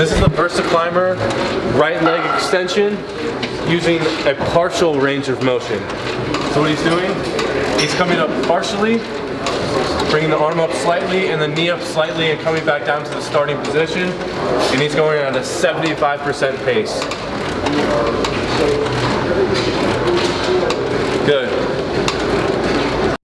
This is the VersaClimber right leg extension using a partial range of motion. So what he's doing, he's coming up partially, bringing the arm up slightly and the knee up slightly and coming back down to the starting position. And he's going at a 75% pace.